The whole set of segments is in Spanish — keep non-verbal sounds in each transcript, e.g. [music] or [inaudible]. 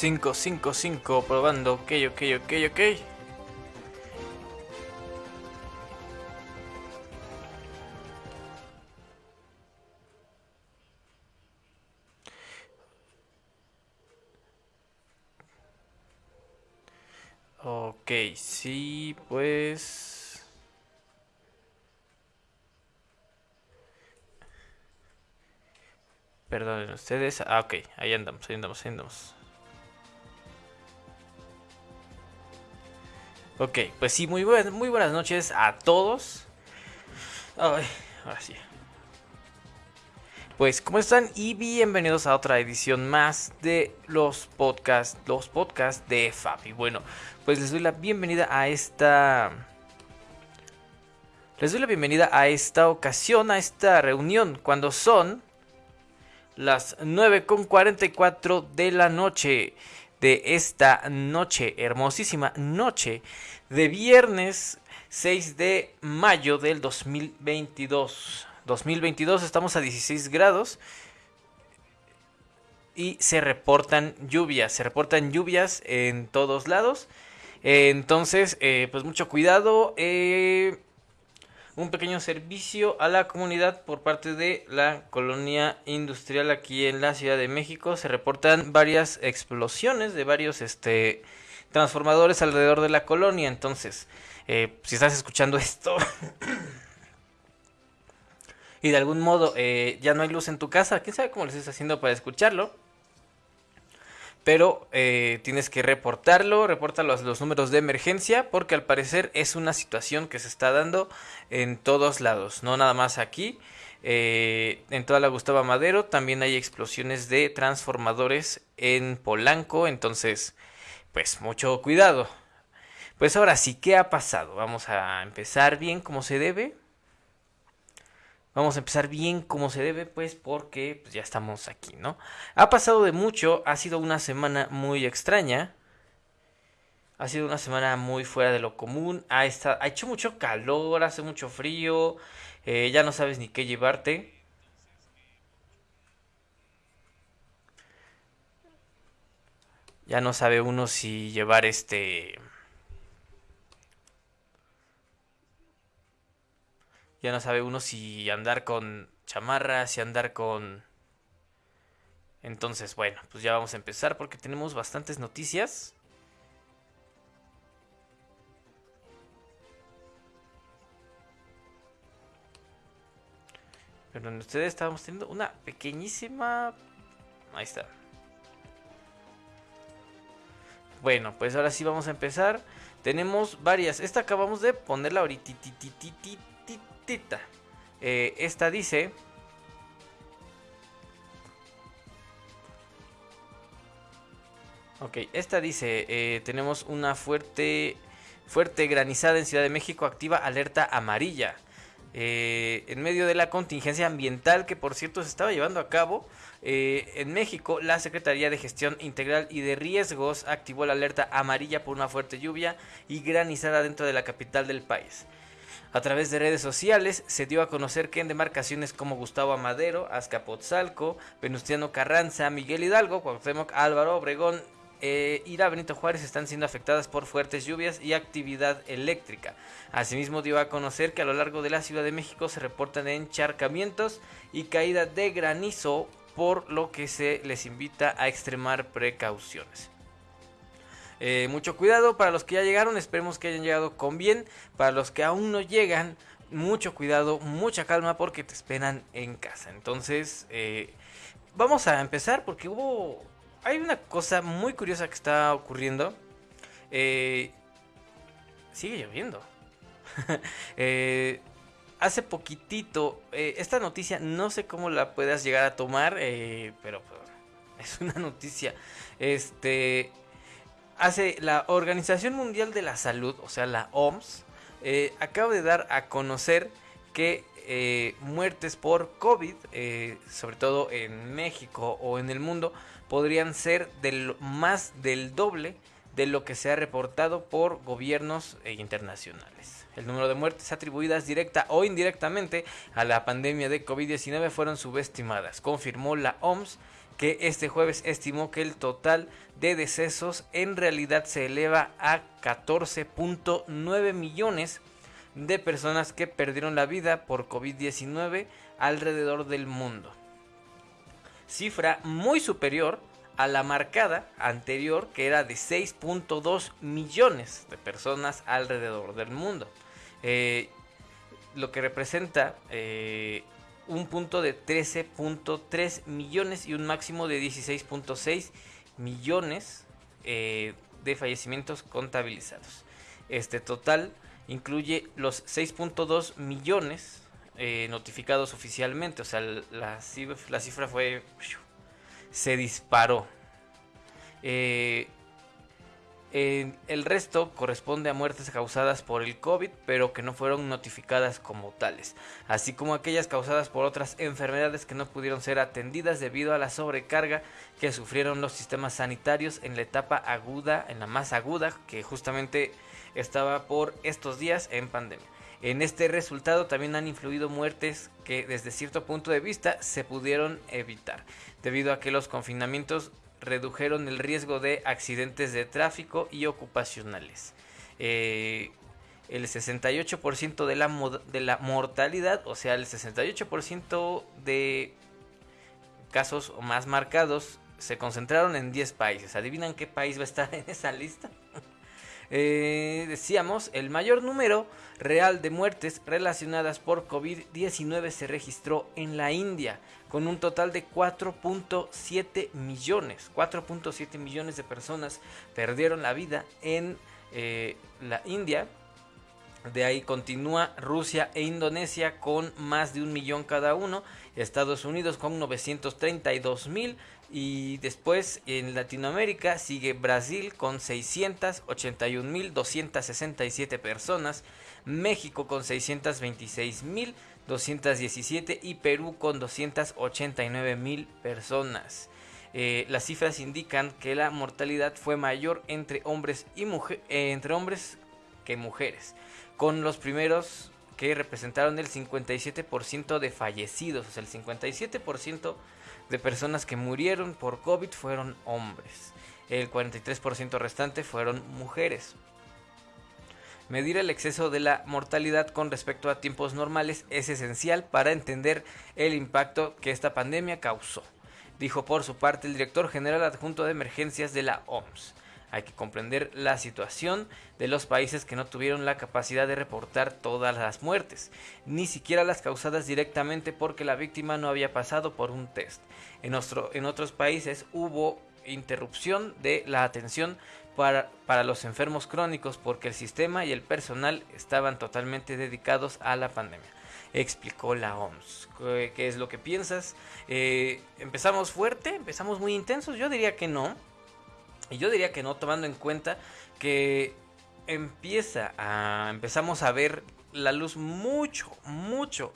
5, 5, 5, probando, ok, ok, ok, ok. Ok, sí, pues... Perdonen ustedes. Ah, ok, ahí andamos, ahí andamos, ahí andamos. Ok, pues sí, muy, buen, muy buenas noches a todos. Ay, ahora sí. Pues, ¿cómo están? Y bienvenidos a otra edición más de los podcasts, los podcasts de Fabi. Bueno, pues les doy la bienvenida a esta... Les doy la bienvenida a esta ocasión, a esta reunión, cuando son las 9.44 de la noche de esta noche, hermosísima noche de viernes 6 de mayo del 2022. 2022 estamos a 16 grados y se reportan lluvias, se reportan lluvias en todos lados. entonces, eh, pues mucho cuidado. Eh, un pequeño servicio a la comunidad por parte de la colonia industrial aquí en la Ciudad de México. Se reportan varias explosiones de varios este, transformadores alrededor de la colonia. Entonces, eh, si estás escuchando esto [coughs] y de algún modo eh, ya no hay luz en tu casa, quién sabe cómo lo estás haciendo para escucharlo. Pero eh, tienes que reportarlo, reporta los, los, números de emergencia, porque al parecer es una situación que se está dando en todos lados, no nada más aquí. Eh, en toda la Gustavo Madero también hay explosiones de transformadores en Polanco, entonces, pues mucho cuidado. Pues ahora sí, ¿qué ha pasado? Vamos a empezar bien como se debe. Vamos a empezar bien como se debe, pues porque pues, ya estamos aquí, ¿no? Ha pasado de mucho, ha sido una semana muy extraña. Ha sido una semana muy fuera de lo común. Ha, estado, ha hecho mucho calor, hace mucho frío. Eh, ya no sabes ni qué llevarte. Ya no sabe uno si llevar este Ya no sabe uno si andar con chamarra, si andar con... Entonces, bueno, pues ya vamos a empezar porque tenemos bastantes noticias. Pero ustedes estábamos teniendo una pequeñísima... Ahí está. Bueno, pues ahora sí vamos a empezar. Tenemos varias. Esta acabamos de ponerla ahorita eh, esta dice... Ok, esta dice, eh, tenemos una fuerte, fuerte granizada en Ciudad de México, activa alerta amarilla. Eh, en medio de la contingencia ambiental que por cierto se estaba llevando a cabo en México, la Secretaría de Gestión Integral y de Riesgos activó la alerta amarilla por una fuerte lluvia y granizada dentro de la capital del país. A través de redes sociales se dio a conocer que en demarcaciones como Gustavo Amadero, Azcapotzalco, Venustiano Carranza, Miguel Hidalgo, Cuauhtémoc, Álvaro Obregón eh, y la Benito Juárez están siendo afectadas por fuertes lluvias y actividad eléctrica. Asimismo dio a conocer que a lo largo de la Ciudad de México se reportan encharcamientos y caída de granizo, por lo que se les invita a extremar precauciones. Eh, mucho cuidado para los que ya llegaron, esperemos que hayan llegado con bien. Para los que aún no llegan, mucho cuidado, mucha calma porque te esperan en casa. Entonces, eh, vamos a empezar porque hubo... Hay una cosa muy curiosa que está ocurriendo. Eh, sigue lloviendo. [laughs] hace poquitito, esta noticia no sé cómo la puedas llegar a tomar, pero es una noticia. Este, hace la Organización Mundial de la Salud, o sea, la OMS, eh, acaba de dar a conocer que eh, muertes por COVID, eh, sobre todo en México o en el mundo, podrían ser del, más del doble de lo que se ha reportado por gobiernos internacionales. El número de muertes atribuidas directa o indirectamente a la pandemia de COVID-19 fueron subestimadas, confirmó la OMS que este jueves estimó que el total de decesos en realidad se eleva a 14.9 millones de personas que perdieron la vida por COVID-19 alrededor del mundo. Cifra muy superior a la marcada anterior que era de 6.2 millones de personas alrededor del mundo. Eh, lo que representa eh, un punto de 13.3 millones y un máximo de 16.6 millones eh, de fallecimientos contabilizados. Este total incluye los 6.2 millones eh, notificados oficialmente, o sea, la, la cifra fue... se disparó. Eh, el resto corresponde a muertes causadas por el COVID, pero que no fueron notificadas como tales, así como aquellas causadas por otras enfermedades que no pudieron ser atendidas debido a la sobrecarga que sufrieron los sistemas sanitarios en la etapa aguda, en la más aguda, que justamente estaba por estos días en pandemia. En este resultado también han influido muertes que desde cierto punto de vista se pudieron evitar, debido a que los confinamientos redujeron el riesgo de accidentes de tráfico y ocupacionales. Eh, el 68% de la, de la mortalidad, o sea, el 68% de casos más marcados se concentraron en 10 países. ¿Adivinan qué país va a estar en esa lista? Eh, decíamos, el mayor número real de muertes relacionadas por COVID-19 se registró en la India, con un total de 4.7 millones. 4.7 millones de personas perdieron la vida en eh, la India. De ahí continúa Rusia e Indonesia con más de un millón cada uno. Estados Unidos con 932 mil. Y después en Latinoamérica sigue Brasil con 681 mil 267 personas. México con 626 mil 217 y Perú con 289 mil personas. Eh, las cifras indican que la mortalidad fue mayor entre hombres y mujeres, eh, entre hombres que mujeres, con los primeros que representaron el 57% de fallecidos, o sea, el 57% de personas que murieron por COVID fueron hombres, el 43% restante fueron mujeres. Medir el exceso de la mortalidad con respecto a tiempos normales es esencial para entender el impacto que esta pandemia causó, dijo por su parte el director general adjunto de emergencias de la OMS. Hay que comprender la situación de los países que no tuvieron la capacidad de reportar todas las muertes, ni siquiera las causadas directamente porque la víctima no había pasado por un test. En, otros países hubo interrupción de la atención para, para, los enfermos crónicos porque el sistema y el personal estaban totalmente dedicados a la pandemia. Explicó la OMS. ¿Qué, es lo que piensas? Eh, ¿Empezamos fuerte? ¿Empezamos muy intensos? Yo diría que no. Y yo diría que no, tomando en cuenta que empieza a. empezamos a ver la luz mucho, mucho,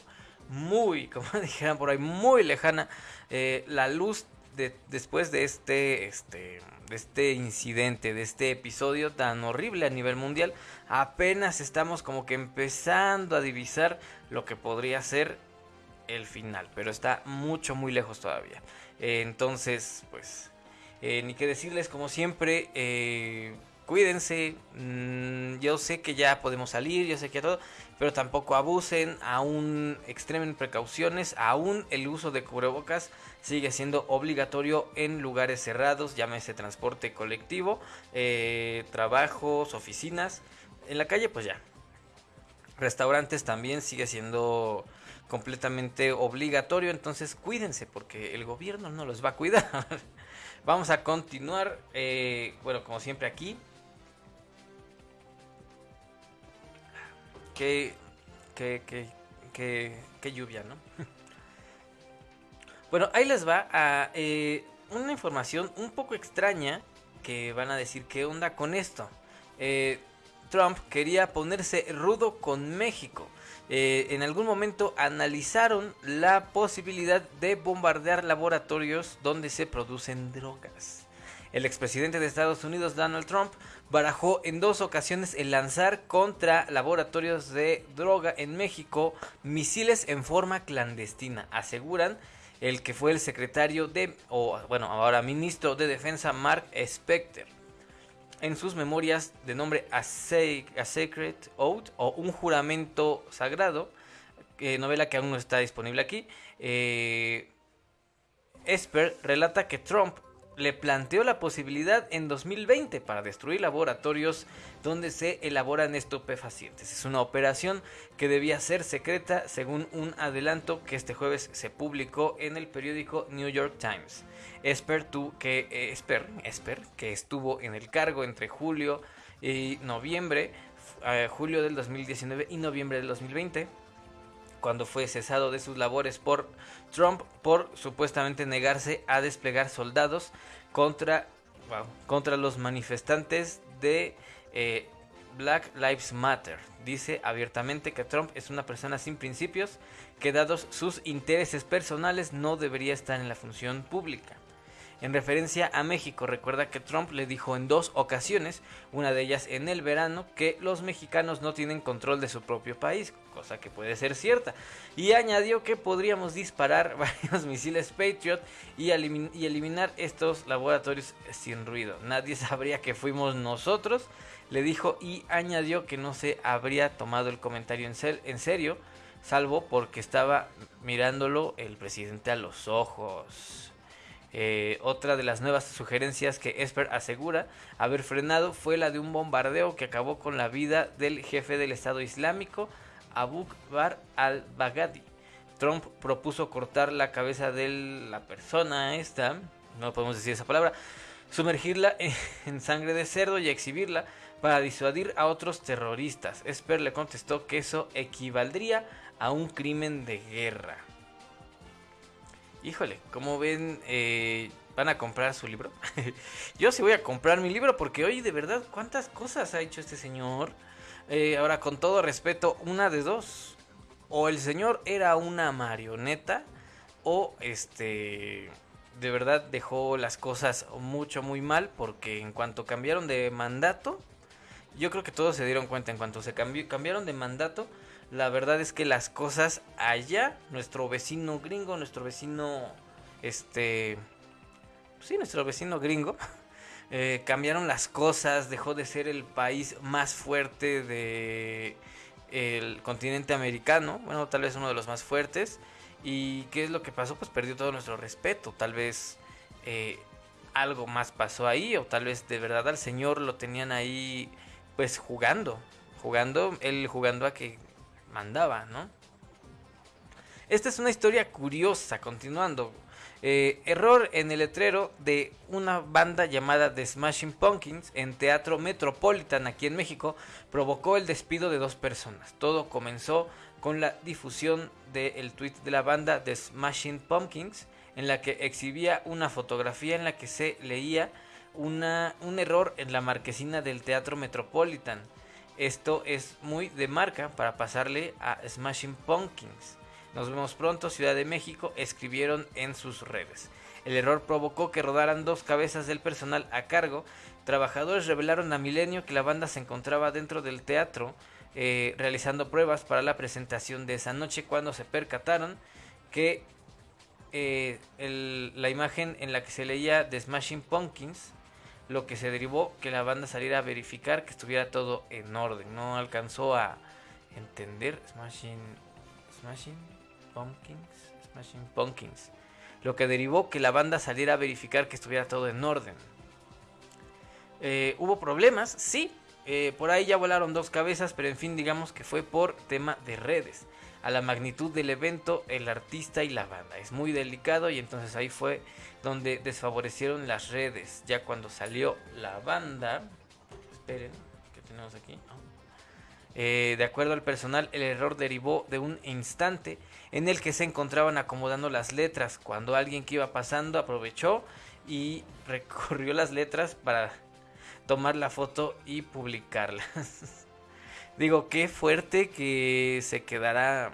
muy, [laughs] como dijeran por ahí, muy lejana. Eh, la luz después de este, este, de este incidente, de este episodio tan horrible a nivel mundial, apenas estamos como que empezando a divisar lo que podría ser el final, pero está mucho, muy lejos todavía. entonces, pues, eh, ni que decirles, como siempre, eh, cuídense. Mm, yo sé que ya podemos salir, yo sé que todo, pero tampoco abusen, aún extremen precauciones, aún el uso de cubrebocas sigue siendo obligatorio en lugares cerrados, llámese transporte colectivo, eh, trabajos, oficinas. En la calle, pues ya. Restaurantes también sigue siendo completamente obligatorio, entonces cuídense porque el gobierno no los va a cuidar. [laughs] Vamos a continuar, eh, bueno, como siempre aquí. Qué, qué, qué, qué, lluvia, ¿no? [laughs] Bueno, ahí les va a eh, una información un poco extraña que van a decir qué onda con esto. Eh, Trump quería ponerse rudo con México. Eh, en algún momento analizaron la posibilidad de bombardear laboratorios donde se producen drogas. El expresidente de Estados Unidos, Donald Trump, barajó en dos ocasiones el lanzar contra laboratorios de droga en México misiles en forma clandestina. Aseguran el que fue el secretario de, o bueno, ahora ministro de Defensa Mark Specter. En sus memorias de nombre A, Sacred Oath o Un juramento sagrado, eh, novela que aún no está disponible aquí, eh, Esper relata que Trump le planteó la posibilidad en 2020 para destruir laboratorios donde se elaboran estupefacientes. Es una operación que debía ser secreta según un adelanto que este jueves se publicó en el periódico New York Times. Esper, que, eh, Esper, Esper, que estuvo en el cargo entre julio y noviembre, eh, julio del 2019 y noviembre del 2020, cuando fue cesado de sus labores por Trump por supuestamente negarse a desplegar soldados contra, contra los manifestantes de eh, Black Lives Matter. Dice abiertamente que Trump es una persona sin principios que dados sus intereses personales no debería estar en la función pública en referencia a México. Recuerda que Trump le dijo en dos ocasiones, una de ellas en el verano, que los mexicanos no tienen control de su propio país, cosa que puede ser cierta. Y añadió que podríamos disparar [laughs] varios misiles Patriot y, y eliminar estos laboratorios sin ruido. Nadie sabría que fuimos nosotros, le dijo y añadió que no se habría tomado el comentario en, en serio, salvo porque estaba mirándolo el presidente a los ojos. Eh, otra de las nuevas sugerencias que Esper asegura haber frenado fue la de un bombardeo que acabó con la vida del jefe del Estado Islámico, Abu Bakr al-Baghdadi. Trump propuso cortar la cabeza de la persona esta, no podemos decir esa palabra, sumergirla [laughs] en sangre de cerdo y exhibirla para disuadir a otros terroristas. Esper le contestó que eso equivaldría a un crimen de guerra. Híjole, como ven, eh, van a comprar su libro. [laughs] Yo sí voy a comprar mi libro porque hoy de verdad, ¿cuántas cosas ha hecho este señor? Eh, ahora, con todo respeto, una de dos. O el señor era una marioneta o este de verdad dejó las cosas mucho muy mal porque en cuanto cambiaron de mandato, yo creo que todos se dieron cuenta en cuanto se cambió, cambiaron de mandato, la verdad es que las cosas allá, nuestro vecino gringo, nuestro vecino, este, sí, nuestro vecino gringo, [laughs] eh, cambiaron las cosas, dejó de ser el país más fuerte de el continente americano, bueno, tal vez uno de los más fuertes. ¿Y qué es lo que pasó? Pues perdió todo nuestro respeto. Tal vez eh, algo más pasó ahí, o tal vez de verdad al señor lo tenían ahí, pues jugando, jugando, él jugando a que mandaba, ¿no? Esta es una historia curiosa, continuando. Eh, error en el letrero de una banda llamada The Smashing Pumpkins en Teatro Metropolitan aquí en México provocó el despido de dos personas. Todo comenzó con la difusión del tweet de la banda The Smashing Pumpkins en la que exhibía una fotografía en la que se leía una, un error en la marquesina del Teatro Metropolitan. Esto es muy de marca para pasarle a Smashing Pumpkins. Nos vemos pronto, Ciudad de México, escribieron en sus redes. El error provocó que rodaran dos cabezas del personal a cargo. Trabajadores revelaron a Milenio que la banda se encontraba dentro del teatro eh, realizando pruebas para la presentación de esa noche cuando se percataron que eh, la imagen en la que se leía The Smashing Pumpkins lo que se derivó que la banda saliera a verificar que estuviera todo en orden. No alcanzó a entender Smashing, Smashing Pumpkins, Smashing Pumpkins. Lo que derivó que la banda saliera a verificar que estuviera todo en orden. Eh, ¿Hubo problemas? Sí. Eh, por ahí ya volaron dos cabezas, pero en fin, digamos que fue por tema de redes. A la magnitud del evento, el artista y la banda. Es muy delicado y entonces ahí fue donde desfavorecieron las redes. Ya cuando salió la banda, esperen, ¿qué tenemos aquí? Eh, de acuerdo al personal, el error derivó de un instante en el que se encontraban acomodando las letras. Cuando alguien que iba pasando aprovechó y [laughs] recorrió las letras para tomar la foto y publicarlas. [laughs] Digo, qué fuerte que se quedara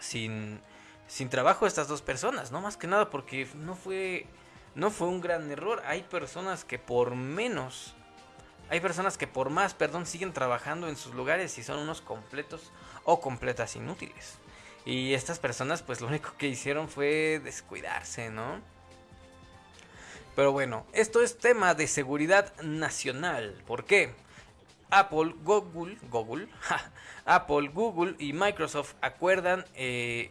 sin sin trabajo estas dos personas, no más que nada porque no fue no fue un gran error. Hay personas que por menos hay personas que por más, perdón, siguen trabajando en sus lugares y son unos completos o completas inútiles. Y estas personas pues lo único que hicieron fue descuidarse, ¿no? Pero bueno, esto es tema de seguridad nacional. ¿Por qué? Apple, Google, Google, [laughs] Apple, Google y Microsoft acuerdan eh,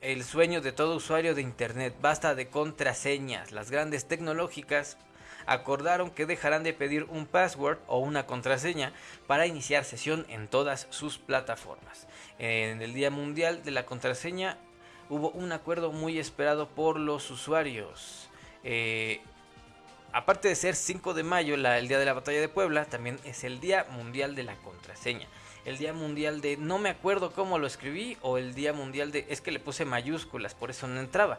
el sueño de todo usuario de Internet. Basta de contraseñas. Las grandes tecnológicas acordaron que dejarán de pedir un password o una contraseña para iniciar sesión en todas sus plataformas. En el Día Mundial de la Contraseña hubo un acuerdo muy esperado por los usuarios. Eh, aparte de ser 5 de mayo, el día de la batalla de Puebla, también es el Día Mundial de la Contraseña. El Día Mundial de no me acuerdo cómo lo escribí o el Día Mundial de es que le puse mayúsculas, por eso no entraba.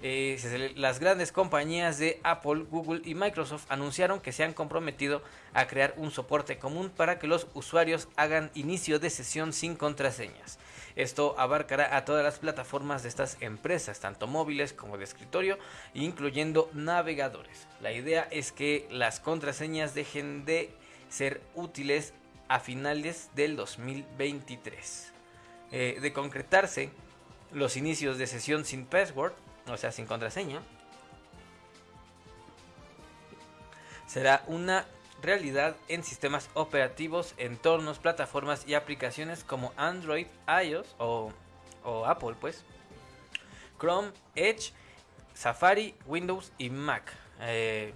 Eh, las grandes compañías de Apple, Google y Microsoft anunciaron que se han comprometido a crear un soporte común para que los usuarios hagan inicio de sesión sin contraseñas. Esto abarcará a todas las plataformas de estas empresas, tanto móviles como de escritorio, incluyendo navegadores. La idea es que las contraseñas dejen de ser útiles a finales del 2023. Eh, de concretarse los inicios de sesión sin password, o sea, sin contraseña, será una realidad en sistemas operativos, entornos, plataformas y aplicaciones como Android, iOS o, Apple, pues, Chrome, Edge, Safari, Windows y Mac. Eh,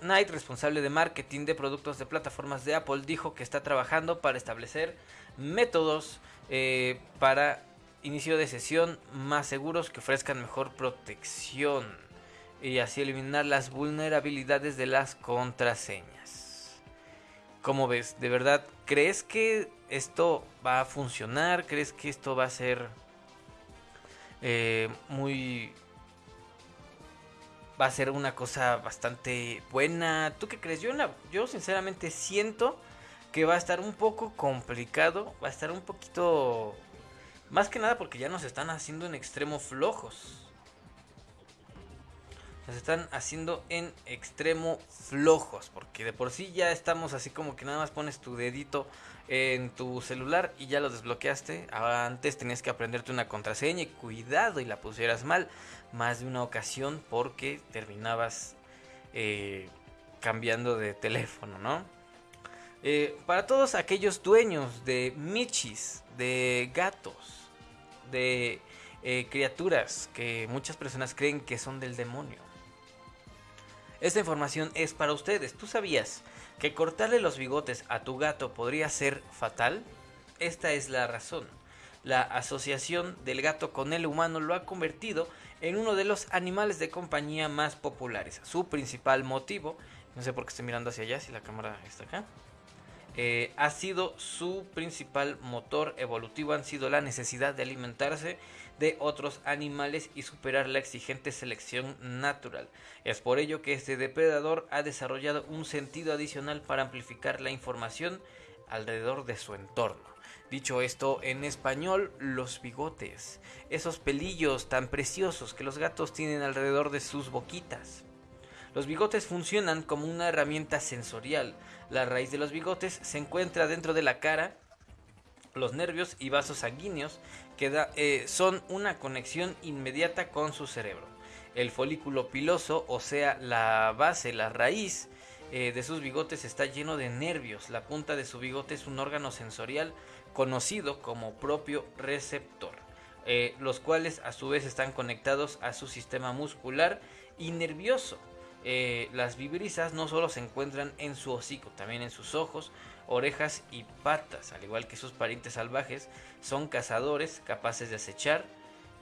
Knight, responsable de marketing de productos de plataformas de Apple, dijo que está trabajando para establecer métodos eh, para inicio de sesión más seguros que ofrezcan mejor protección y así eliminar las vulnerabilidades de las contraseñas. ¿Cómo ves? ¿De verdad crees que esto va a funcionar? ¿Crees que esto va a ser eh, muy... va a ser una cosa bastante buena? ¿Tú qué crees? Yo, yo sinceramente siento que va a estar un poco complicado, va a estar un poquito más que nada porque ya nos están haciendo en extremo flojos. Nos están haciendo en extremo flojos. Porque de por sí ya estamos así como que nada más pones tu dedito en tu celular y ya lo desbloqueaste. Antes tenías que aprenderte una contraseña y cuidado y la pusieras mal. Más de una ocasión porque terminabas eh, cambiando de teléfono, ¿no? Eh, para todos aquellos dueños de michis, de gatos, de eh, criaturas que muchas personas creen que son del demonio. Esta información es para ustedes. ¿Tú sabías que cortarle los bigotes a tu gato podría ser fatal? Esta es la razón. La asociación del gato con el humano lo ha convertido en uno de los animales de compañía más populares. Su principal motivo, no sé por qué estoy mirando hacia allá si la cámara está acá. Eh, ha sido su principal motor evolutivo, han sido la necesidad de alimentarse de otros animales y superar la exigente selección natural. Es por ello que este depredador ha desarrollado un sentido adicional para amplificar la información alrededor de su entorno. Dicho esto en español, los bigotes, esos pelillos tan preciosos que los gatos tienen alrededor de sus boquitas. Los bigotes funcionan como una herramienta sensorial. La raíz de los bigotes se encuentra dentro de la cara. Los nervios y vasos sanguíneos que eh, son una conexión inmediata con su cerebro. El folículo piloso, o sea, la base, la raíz eh, de sus bigotes está lleno de nervios. La punta de su bigote es un órgano sensorial conocido como propio receptor, eh, los cuales a su vez están conectados a su sistema muscular y nervioso. Eh, las vibrisas no solo se encuentran en su hocico, también en sus ojos, orejas y patas, al igual que sus parientes salvajes, son cazadores capaces de acechar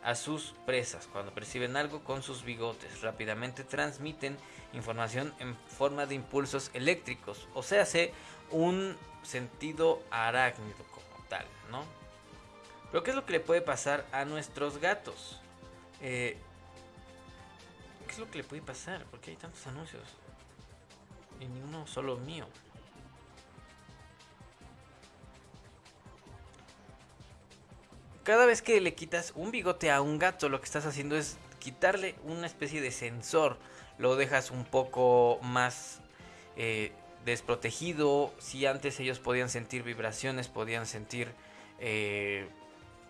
a sus presas. Cuando perciben algo con sus bigotes, rápidamente transmiten información en forma de impulsos eléctricos, o sea, hace un sentido arácnido como tal, ¿no? Pero ¿qué es lo que le puede pasar a nuestros gatos? Eh, ¿Qué es lo que le puede pasar? Porque hay tantos anuncios. Y ni uno solo mío. Cada vez que le quitas un bigote a un gato, lo que estás haciendo es quitarle una especie de sensor. Lo dejas un poco más eh, desprotegido. Si antes ellos podían sentir vibraciones, podían sentir eh,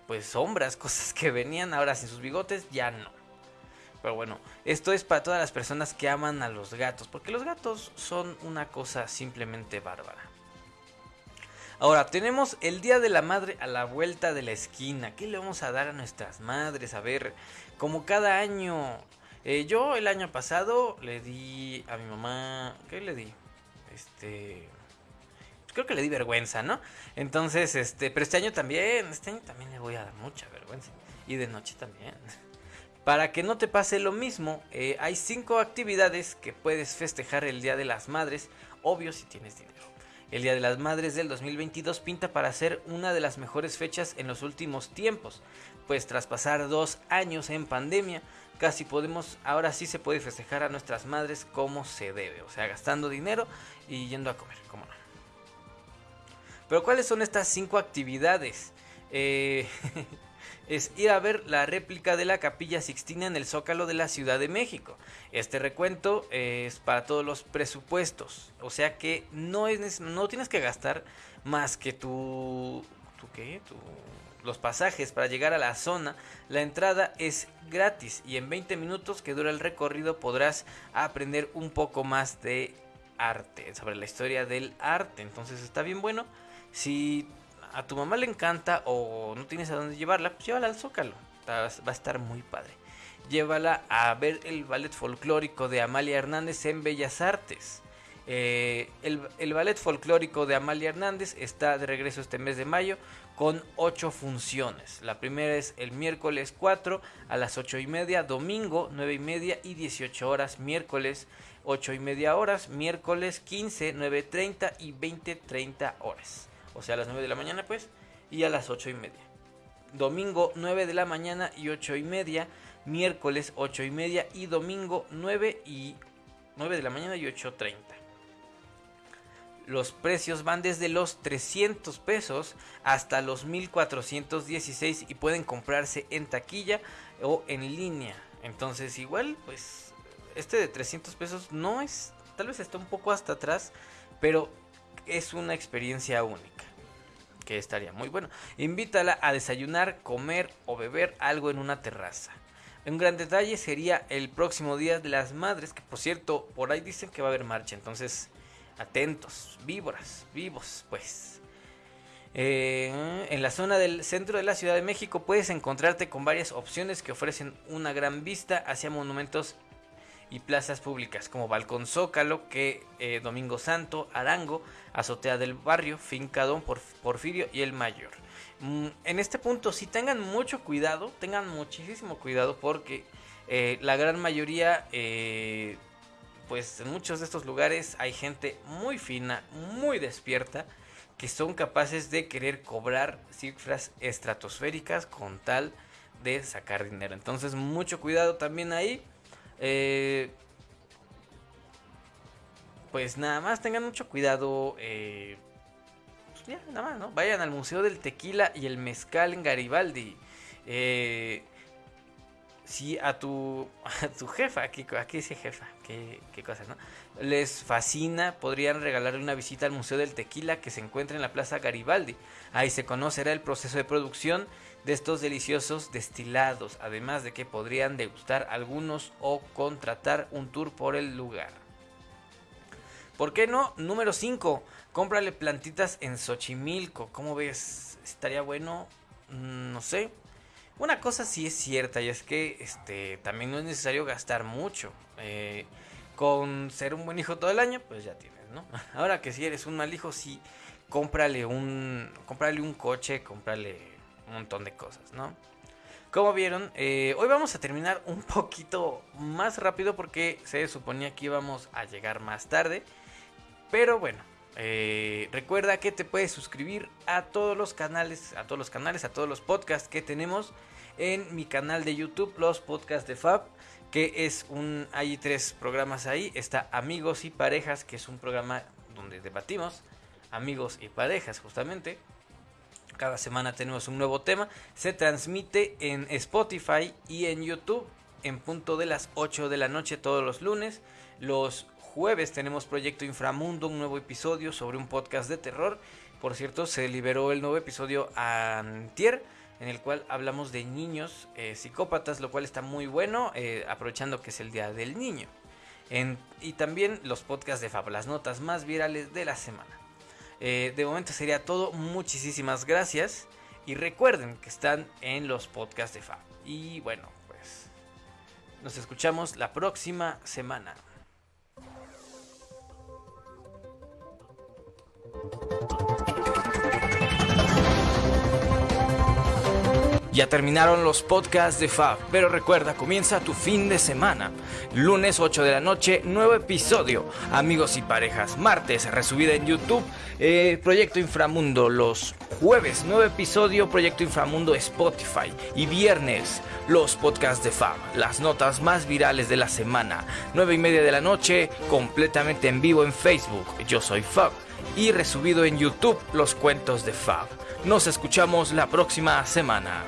pues sombras, [laughs] cosas que venían ahora sin sus bigotes, ya no. Pero bueno, esto es para todas las personas que aman a los gatos, porque los gatos son una cosa simplemente bárbara. Ahora, tenemos el Día de la Madre a la vuelta de la esquina. ¿Qué le vamos a dar a nuestras madres? A ver, como cada año. Eh, yo el año pasado le di a mi mamá... ¿Qué le di? Este... Creo que le di vergüenza, ¿no? Entonces, este... Pero este año también, este año también le voy a dar mucha vergüenza. Y de noche también. Para que no te pase lo mismo, eh, hay cinco actividades que puedes festejar el Día de las Madres, obvio si tienes dinero. El Día de las Madres del 2022 pinta para ser una de las mejores fechas en los últimos tiempos, pues tras pasar dos años en pandemia, casi podemos, ahora sí se puede festejar a nuestras madres como se debe, o sea, gastando dinero y yendo a comer, como no. Pero ¿cuáles son estas cinco actividades? Eh, [laughs] es ir a ver la réplica de la capilla Sixtina en el Zócalo de la Ciudad de México. Este recuento es para todos los presupuestos, o sea que no, es, no tienes que gastar más que tu... ¿Tu qué? los pasajes para llegar a la zona. La entrada es gratis y en 20 minutos que dura el recorrido podrás aprender un poco más de arte, sobre la historia del arte. Entonces está bien bueno. Si a tu mamá le encanta o no tienes a dónde llevarla, pues llévala al Zócalo. Va a estar muy padre. Llévala a ver el ballet folclórico de Amalia Hernández en Bellas Artes. Eh, el, ballet folclórico de Amalia Hernández está de regreso este mes de mayo con 8 funciones. La primera es el miércoles 4 a las 8 y media, domingo 9 y media y 18 horas, miércoles 8 y media horas, miércoles 15, 9.30 y 20.30 horas o sea a las 9 de la mañana pues, y a las 8 y media. Domingo 9 de la mañana y 8 y media, miércoles 8 y media y domingo 9 y 9 de la mañana y 8.30. Los precios van desde los 300 pesos hasta los 1416 y pueden comprarse en taquilla o en línea. Entonces igual pues este de 300 pesos no es, tal vez está un poco hasta atrás, pero es una experiencia única que estaría muy bueno. Invítala a desayunar, comer o beber algo en una terraza. Un gran detalle sería el próximo Día de las Madres, que por cierto, por ahí dicen que va a haber marcha, entonces atentos, víboras, vivos, pues. Eh, en la zona del centro de la Ciudad de México puedes encontrarte con varias opciones que ofrecen una gran vista hacia monumentos y plazas públicas como Balcón Zócalo, que eh, Domingo Santo, Arango, Azotea del Barrio, Finca Don Porfirio y El Mayor. Mm, en este punto, si tengan mucho cuidado, tengan muchísimo cuidado porque eh, la gran mayoría, eh, pues en muchos de estos lugares hay gente muy fina, muy despierta, que son capaces de querer cobrar cifras estratosféricas con tal de sacar dinero. Entonces, mucho cuidado también ahí. Eh, pues nada más tengan mucho cuidado. Eh, pues nada más, ¿no? Vayan al Museo del Tequila y el Mezcal en Garibaldi. Eh, si a tu, [laughs] a tu jefa, aquí, aquí dice jefa, qué, qué cosas, ¿no? Les fascina, podrían regalarle una visita al Museo del Tequila que se encuentra en la Plaza Garibaldi. Ahí se conocerá el proceso de producción de estos deliciosos destilados, además de que podrían degustar algunos o contratar un tour por el lugar. ¿Por qué no? Número 5. Cómprale plantitas en Xochimilco. ¿Cómo ves? ¿Estaría bueno? Mm, no sé. Una cosa sí es cierta y es que este, también no es necesario gastar mucho. Eh, con ser un buen hijo todo el año, pues ya tienes, ¿no? [laughs] Ahora que si eres un mal hijo, sí, cómprale un, cómprale un coche, cómprale un montón de cosas, ¿no? Como vieron, eh, hoy vamos a terminar un poquito más rápido porque se suponía que íbamos a llegar más tarde. Pero bueno, eh, recuerda que te puedes suscribir a todos los canales, a todos los canales, a todos los podcasts que tenemos en mi canal de YouTube, los podcasts de Fab, que es un, hay tres programas ahí, está Amigos y Parejas, que es un programa donde debatimos amigos y parejas justamente. Cada semana tenemos un nuevo tema. Se transmite en Spotify y en YouTube en punto de las 8 de la noche todos los lunes. Los jueves tenemos Proyecto Inframundo, un nuevo episodio sobre un podcast de terror. Por cierto, se liberó el nuevo episodio antier. en el cual hablamos de niños eh, psicópatas, lo cual está muy bueno, eh, aprovechando que es el Día del Niño. y también los podcasts de Fab, las notas más virales de la semana. Eh, de momento sería todo, muchísimas gracias y recuerden que están en los podcasts de Fab. Y bueno, pues nos escuchamos la próxima semana. Ya terminaron los podcasts de Fab, pero recuerda, comienza tu fin de semana. Lunes 8 de la noche, nuevo episodio. Amigos y parejas, martes, resubida en YouTube, eh, Proyecto Inframundo. Los jueves, nuevo episodio, Proyecto Inframundo Spotify. Y viernes, los podcasts de Fab, las notas más virales de la semana. 9 y media de la noche, completamente en vivo en Facebook. Yo soy Fab. Y resubido en YouTube, los cuentos de Fab. Nos escuchamos la próxima semana.